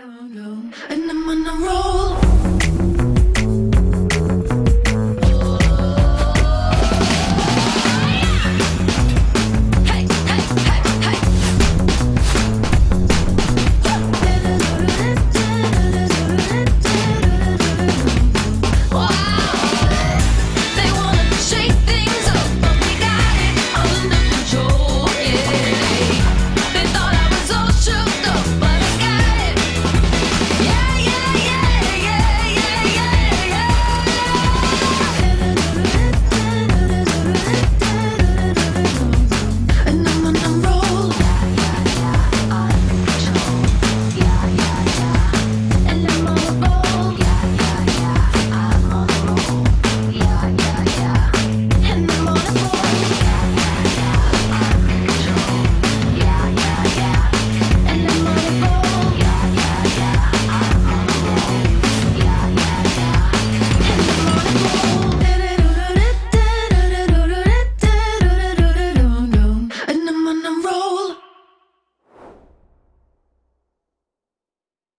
I don't know.